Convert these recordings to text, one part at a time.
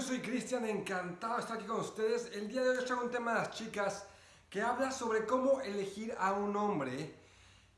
Soy Cristian, encantado de estar aquí con ustedes. El día de hoy les traigo un tema de las chicas que habla sobre cómo elegir a un hombre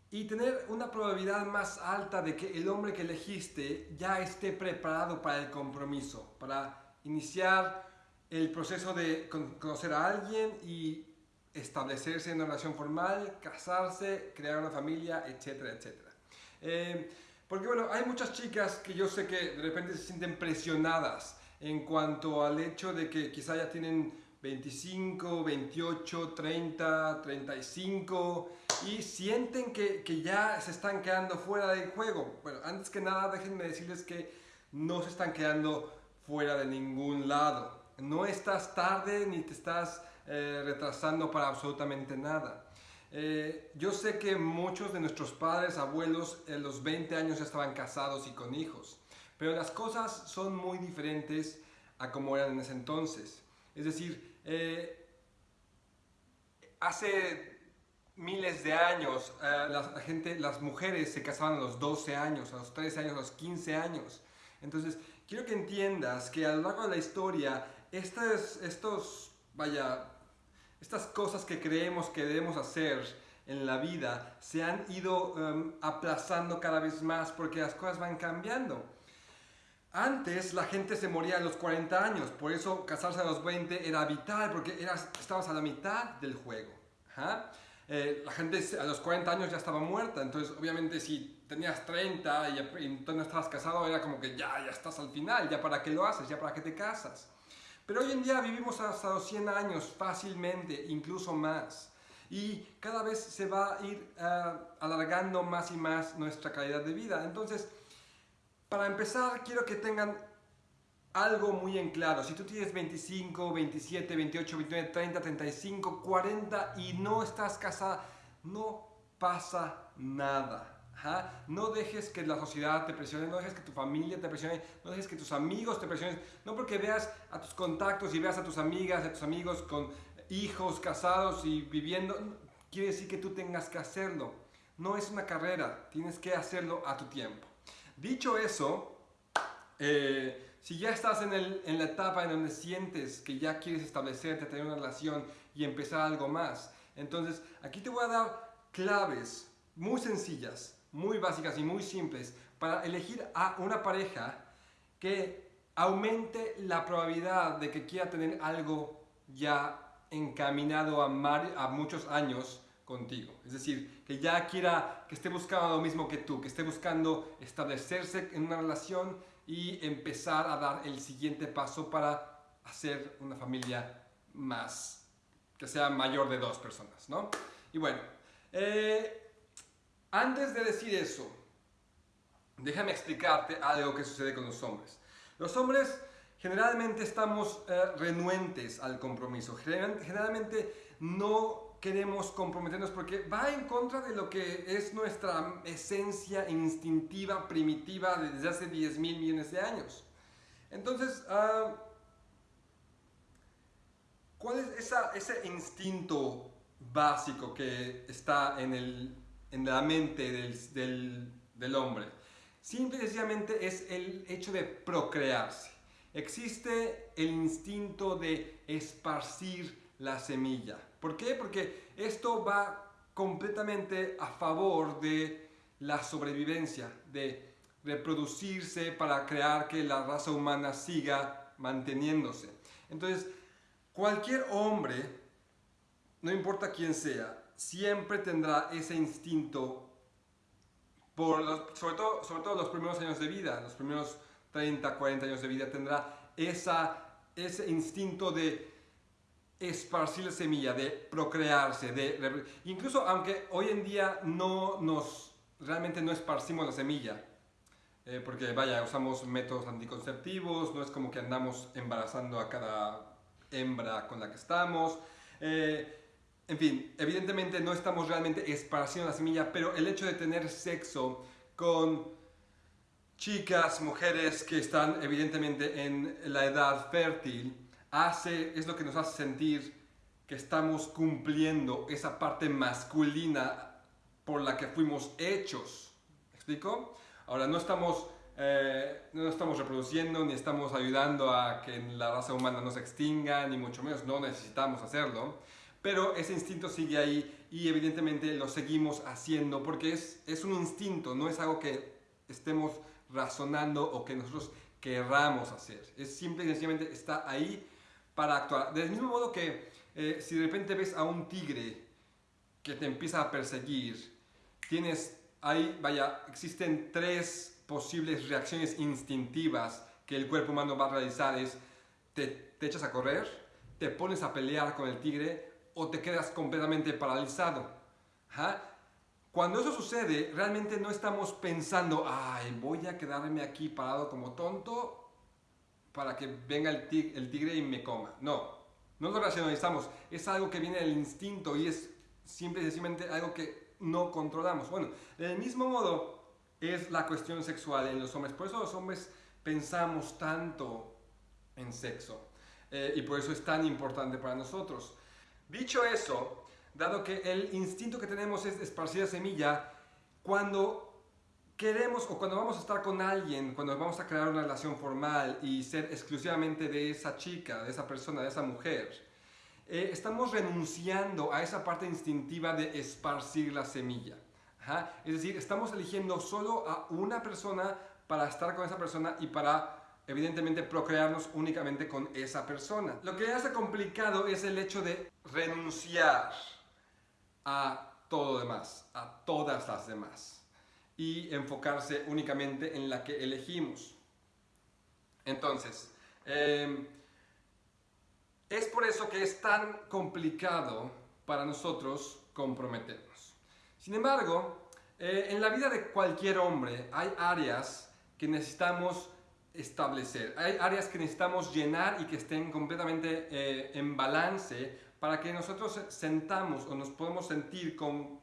y tener una probabilidad más alta de que el hombre que elegiste ya esté preparado para el compromiso, para iniciar el proceso de conocer a alguien y establecerse en una relación formal, casarse, crear una familia, etcétera, etcétera. Eh, porque bueno, hay muchas chicas que yo sé que de repente se sienten presionadas en cuanto al hecho de que quizá ya tienen 25, 28, 30, 35 y sienten que, que, ya se están quedando fuera del juego. Bueno, antes que nada déjenme decirles que no se están quedando fuera de ningún lado. No estás tarde ni te estás eh, retrasando para absolutamente nada. Eh, yo sé que muchos de nuestros padres, abuelos, en los 20 años ya estaban casados y con hijos. Pero las cosas son muy diferentes a como eran en ese entonces. Es decir, eh, hace miles de años eh, la, gente, las mujeres se casaban a los 12 años, a los 13 años, a los 15 años. Entonces, quiero que entiendas que a lo largo de la historia, estas, estos, vaya, estas cosas que creemos que debemos hacer en la vida se han ido em, aplazando cada vez más porque las cosas van cambiando. Antes la gente se moría a los 40 años, por eso casarse a los 20 era vital, porque eras, estabas a la mitad del juego. Eh, la gente a los 40 años ya estaba muerta, entonces obviamente si tenías 30 y, y no estabas casado, era como que ya, ya estás al final, ya para qué lo haces, ya para qué te casas. Pero hoy en día vivimos hasta los 100 años fácilmente, incluso más. Y cada vez se va a ir uh, alargando más y más nuestra calidad de vida. Entonces, para empezar, quiero que tengan algo muy en claro. Si tú tienes 25, 27, 28, 29, 30, 35, 40 y no estás casada, no pasa nada. No dejes que la sociedad te presione, no dejes que tu familia te presione, no dejes que tus amigos te presionen. No porque veas a tus contactos y veas a tus amigas, a tus amigos con hijos casados y viviendo, quiere decir que tú tengas que hacerlo. No es una carrera, tienes que hacerlo a tu tiempo. Dicho eso, eh, si ya estás en, la etapa en donde sientes que ya quieres establecerte, tener una relación y empezar algo más, entonces aquí te voy a dar claves muy sencillas, muy básicas y muy simples para elegir a una pareja que aumente la probabilidad de que quiera tener algo ya encaminado a muchos años contigo. Es decir, que ya quiera, que esté buscando lo mismo que tú, que esté buscando establecerse en una relación y empezar a dar el siguiente paso para hacer una familia más, que sea mayor de dos personas, ¿no? Y bueno, eh, antes de decir eso, déjame explicarte algo que sucede con los hombres. Los hombres generalmente estamos eh, renuentes al compromiso, generalmente no queremos comprometernos porque va en contra de lo que es nuestra esencia instintiva, primitiva desde hace 10 mil millones de años. Entonces, uh, ¿cuál es ese instinto básico que está en, el, en la mente del, del, del hombre? Simple y sencillamente es el hecho de procrearse. Existe el instinto de esparcir la semilla. ¿Por qué? Porque esto va completamente a favor de la sobrevivencia, de reproducirse para crear que la raza humana siga manteniéndose. Entonces, cualquier hombre, no importa quién sea, siempre tendrá ese instinto, sobre, todo, sobre todo los primeros años de vida, los primeros 30, 40 años de vida, tendrá esa, ese instinto de esparcir la semilla, de procrearse, de, incluso aunque hoy en día no nos, realmente no esparcimos la semilla, eh, porque vaya, usamos métodos anticonceptivos, no es como que andamos embarazando a cada hembra con la que estamos, eh, en fin, evidentemente no estamos realmente esparciendo la semilla, pero el hecho de tener sexo con chicas, mujeres que están evidentemente en la edad fértil, hace, es lo que nos hace sentir que estamos cumpliendo esa parte masculina por la que fuimos hechos. ¿Me explico? Ahora, no estamos eh, no estamos reproduciendo ni estamos ayudando a que la raza humana no se extinga, ni mucho menos, no necesitamos hacerlo, pero ese instinto sigue ahí y evidentemente lo seguimos haciendo porque es, es un instinto, no es algo que estemos razonando o que nosotros querramos hacer. Es simple y sencillamente está ahí para actuar. Del mismo modo que eh, si de repente ves a un tigre que te empieza a perseguir, tienes ahí, vaya, existen tres posibles reacciones instintivas que el cuerpo humano va a realizar. Es, te, te echas a correr, te pones a pelear con el tigre o te quedas completamente paralizado. Cuando eso sucede, realmente no estamos pensando, ay, voy a quedarme aquí parado como tonto para que venga el tigre, y me coma. No, no lo racionalizamos. Es algo que viene del instinto y es simple y sencillamente algo que no controlamos. Bueno, del mismo modo es la cuestión sexual en los hombres. Por eso los hombres pensamos tanto en sexo. Eh, y por eso es tan importante para nosotros. Dicho eso, dado que el instinto que tenemos es esparcir la semilla, cuando queremos o cuando vamos a estar con alguien, cuando vamos a crear una relación formal y ser exclusivamente de esa chica, de esa persona, de esa mujer, eh, estamos renunciando a esa parte instintiva de esparcir la semilla. Es decir, estamos eligiendo solo a una persona para estar con esa persona y para evidentemente procrearnos únicamente con esa persona. Lo que hace complicado es el hecho de renunciar a todo demás, a todas las demás, y enfocarse únicamente en la que elegimos. Entonces, em, es por eso que es tan complicado para nosotros comprometernos. Sin embargo, eh, en la vida de cualquier hombre hay áreas que necesitamos establecer, hay áreas que necesitamos llenar y que estén completamente eh, en balance para que nosotros sentamos o nos podemos sentir con,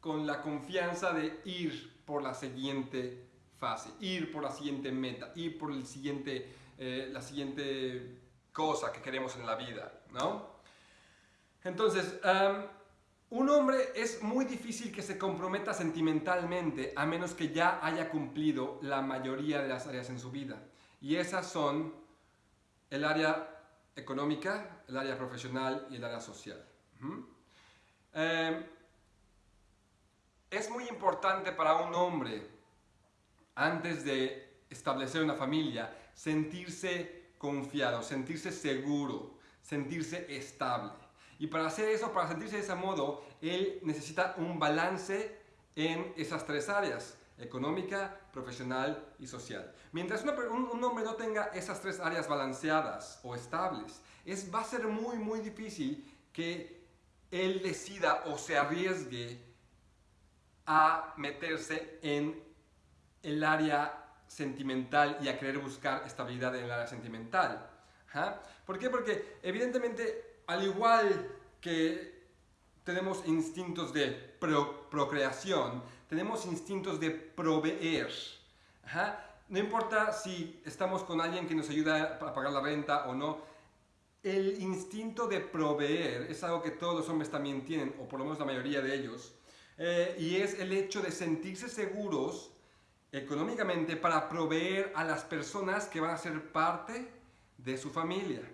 con la confianza de ir por la siguiente fase, ir por la siguiente meta, ir por el siguiente, eh, la siguiente cosa que queremos en la vida, ¿no? Entonces, un hombre es muy difícil que se comprometa sentimentalmente a menos que ya haya cumplido la mayoría de las áreas en su vida. Y esas son el área económica, el área profesional y el área social. Es muy importante para un hombre, antes de establecer una familia, sentirse confiado, sentirse seguro, sentirse estable. Y para hacer eso, para sentirse de ese modo, él necesita un balance en esas tres áreas, económica, profesional y social. Mientras un, hombre no tenga esas tres áreas balanceadas o estables, es, va a ser muy, muy difícil que él decida o se arriesgue a meterse en el área sentimental y a querer buscar estabilidad en el área sentimental. ¿Por qué? Porque evidentemente, al igual que tenemos instintos de procreación, tenemos instintos de proveer. No importa si estamos con alguien que nos ayuda a pagar la renta o no, el instinto de proveer es algo que todos los hombres también tienen, o por lo menos la mayoría de ellos, eh, y es el hecho de sentirse seguros económicamente para proveer a las personas que van a ser parte de su familia.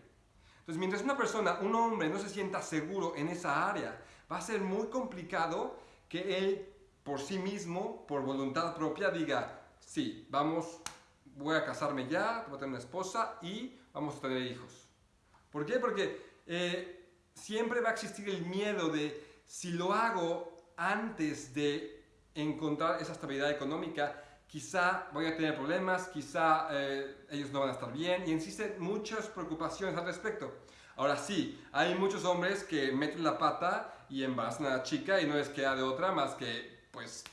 Entonces, mientras una persona, un hombre, no se sienta seguro en esa área, va a ser muy complicado que él por sí mismo, por voluntad propia, diga, sí, vamos, voy a casarme ya, voy a tener una esposa y vamos a tener hijos. ¿Por qué? Porque eh, siempre va a existir el miedo de si lo hago antes de encontrar esa estabilidad económica, quizá voy a tener problemas, quizá eh, ellos no van a estar bien y existen muchas preocupaciones al respecto. Ahora sí, hay muchos hombres que meten la pata y embarazan a la chica y no les queda de otra más que pues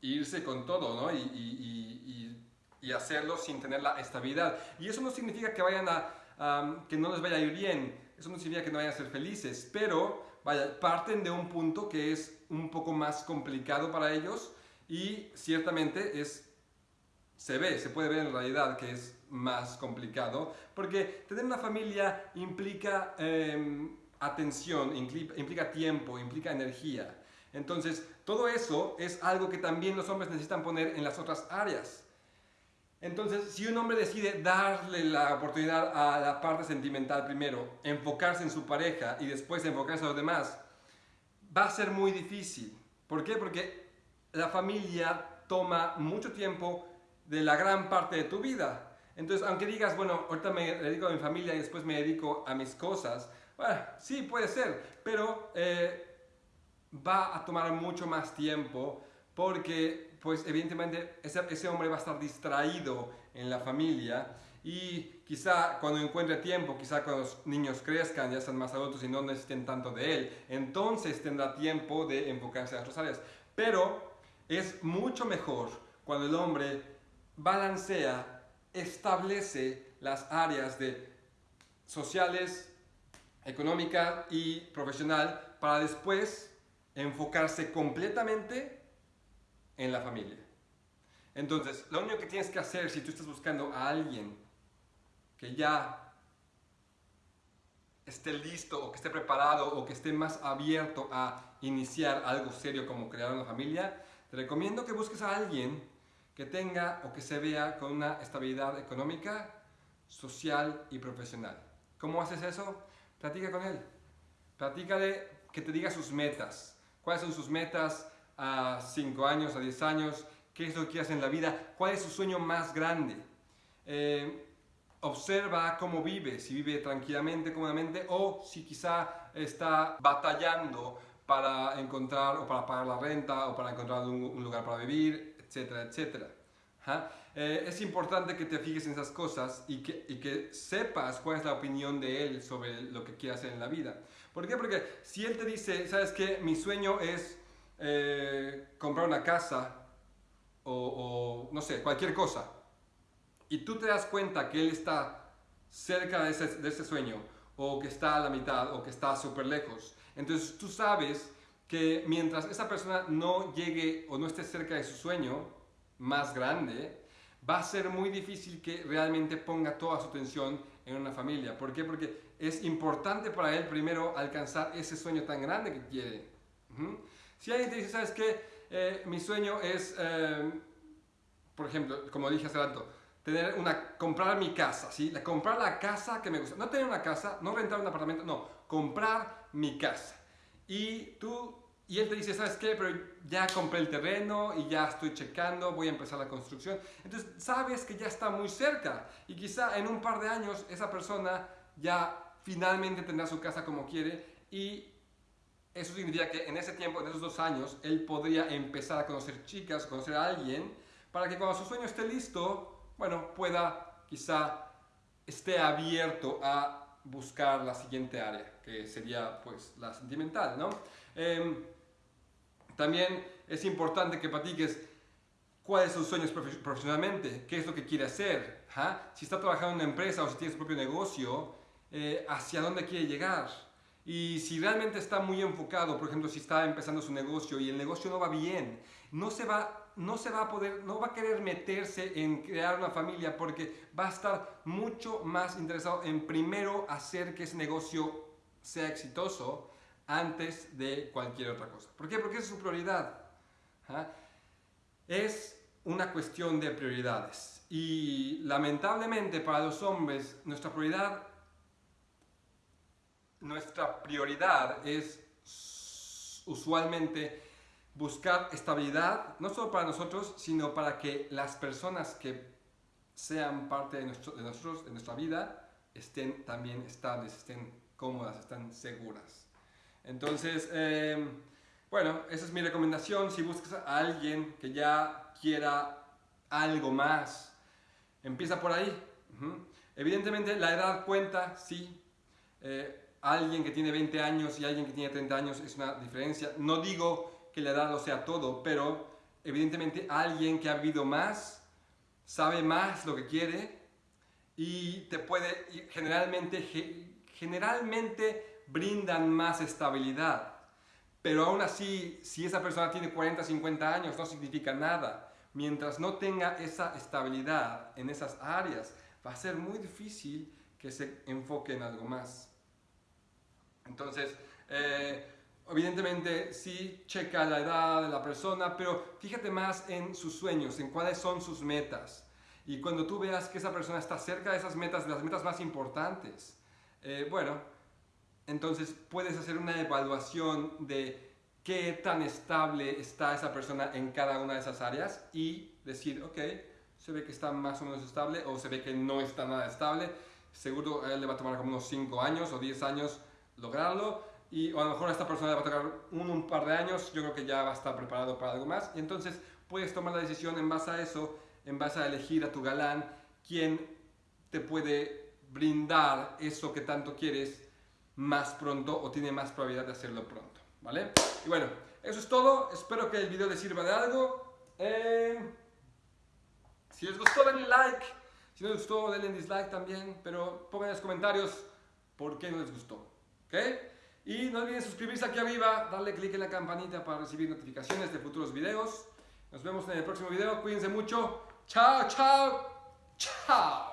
irse con todo, ¿no? Y, y, y, y hacerlo sin tener la estabilidad. Y eso no significa que vayan a que no les vaya a ir bien. Eso no significa que no vayan a ser felices, pero vaya, parten de un punto que es un poco más complicado para ellos y ciertamente es, se ve, se puede ver en realidad que es más complicado, porque tener una familia implica em, atención, implica tiempo, implica energía. Entonces, todo eso es algo que también los hombres necesitan poner en las otras áreas. Entonces, si un hombre decide darle la oportunidad a la parte sentimental primero, enfocarse en su pareja y después enfocarse a los demás, va a ser muy difícil. ¿Por qué? Porque la familia toma mucho tiempo de la gran parte de tu vida. Entonces, aunque digas, bueno, ahorita me dedico a mi familia y después me dedico a mis cosas, bueno, sí, puede ser, pero eh, va a tomar mucho más tiempo porque, pues, evidentemente, ese, ese hombre va a estar distraído en la familia y quizá cuando encuentre tiempo, quizá cuando los niños crezcan, ya sean más adultos y no necesiten tanto de él, entonces tendrá tiempo de enfocarse en otras áreas. Pero es mucho mejor cuando el hombre balancea, establece las áreas de sociales, económica y profesional para después enfocarse completamente en la familia. Entonces, lo único que tienes que hacer si tú estás buscando a alguien que ya esté listo o que esté preparado o que esté más abierto a iniciar algo serio como crear una familia, te recomiendo que busques a alguien que tenga o que se vea con una estabilidad económica, social y profesional. ¿Cómo haces eso? Platica con él. Platícale que te diga sus metas. ¿Cuáles son sus metas a 5 años, a 10 años? ¿Qué es lo que hace en la vida? ¿Cuál es su sueño más grande? Eh, observa cómo vive, si vive tranquilamente, cómodamente o si quizá está batallando para encontrar o para pagar la renta o para encontrar un, lugar para vivir, etcétera, etcétera. Eh, es importante que te fijes en esas cosas y que, y que sepas cuál es la opinión de él sobre lo que quiere hacer en la vida. ¿Por qué? Porque si él te dice, ¿sabes qué? Mi sueño es eh, comprar una casa o, no sé, cualquier cosa. Y tú te das cuenta que él está cerca de ese, de ese sueño o que está a la mitad o que está súper lejos entonces tú sabes que mientras esa persona no llegue o no esté cerca de su sueño más grande, va a ser muy difícil que realmente ponga toda su atención en una familia. ¿Por qué? Porque es importante para él primero alcanzar ese sueño tan grande que quiere. Si alguien te dice, ¿sabes qué? Eh, mi sueño es, eh, por ejemplo, como dije hace rato, tener una, comprar mi casa, ¿sí? Comprar la casa que me gusta. No tener una casa, no rentar un apartamento, no, comprar mi casa. Y tú, y él te dice, ¿sabes qué? Pero ya compré el terreno y ya estoy checando, voy a empezar la construcción. Entonces, sabes que ya está muy cerca y quizá en un par de años esa persona ya finalmente tendrá su casa como quiere y eso significa que en ese tiempo, en esos dos años, él podría empezar a conocer chicas, conocer a alguien, para que cuando su sueño esté listo, bueno, pueda quizá esté abierto a buscar la siguiente área, que sería pues la sentimental, ¿no? Em, también es importante que platiques cuáles son sus sueños profesionalmente, qué es lo que quiere hacer, si está trabajando en una empresa o si tiene su propio negocio, eh, hacia dónde quiere llegar. Y si realmente está muy enfocado, por ejemplo, si está empezando su negocio y el negocio no va bien, no se va no se va a poder, no va a querer meterse en crear una familia porque va a estar mucho más interesado en primero hacer que ese negocio sea exitoso antes de cualquier otra cosa. ¿Por qué? Porque es su prioridad. ¿ah? Es una cuestión de prioridades. Y lamentablemente para los hombres nuestra prioridad nuestra prioridad es usualmente buscar estabilidad, no solo para nosotros, sino para que las personas que sean parte de, nosotros, de nuestra vida, estén también estables, estén cómodas, estén seguras. Entonces, em, bueno, esa es mi recomendación. Si buscas a alguien que ya quiera algo más, empieza por ahí. Evidentemente, la edad cuenta, sí. Eh, alguien que tiene 20 años y alguien que tiene 30 años es una diferencia. No digo que la edad lo sea todo, pero evidentemente alguien que ha vivido más, sabe más lo que quiere y te puede, generalmente, generalmente brindan más estabilidad. Pero aún así, si esa persona tiene 40, 50 años, no significa nada. Mientras no tenga esa estabilidad en esas áreas, va a ser muy difícil que se enfoque en algo más. Entonces, eh, Evidentemente, sí checa la edad de la persona, pero fíjate más en sus sueños, en cuáles son sus metas. Y cuando tú veas que esa persona está cerca de esas metas, de las metas más importantes, eh, bueno, entonces puedes hacer una evaluación de qué tan estable está esa persona en cada una de esas áreas y decir, ok, se ve que está más o menos estable o se ve que no está nada estable. Seguro a él le va a tomar como unos 5 años o 10 años lograrlo y o a lo mejor esta persona le va a tocar un, un par de años, yo creo que ya va a estar preparado para algo más. Y entonces puedes tomar la decisión en base a eso, en base a elegir a tu galán, quién te puede brindar eso que tanto quieres más pronto o tiene más probabilidad de hacerlo pronto, ¿vale? Y bueno, eso es todo. Espero que el video les sirva de algo. Eh, si les gustó, denle like. Si no les gustó, denle dislike también. Pero pongan en los comentarios por qué no les gustó. Y no olviden suscribirse aquí arriba, darle click en la campanita para recibir notificaciones de futuros videos. Nos vemos en el próximo video. Cuídense mucho. Chao, chao, chao.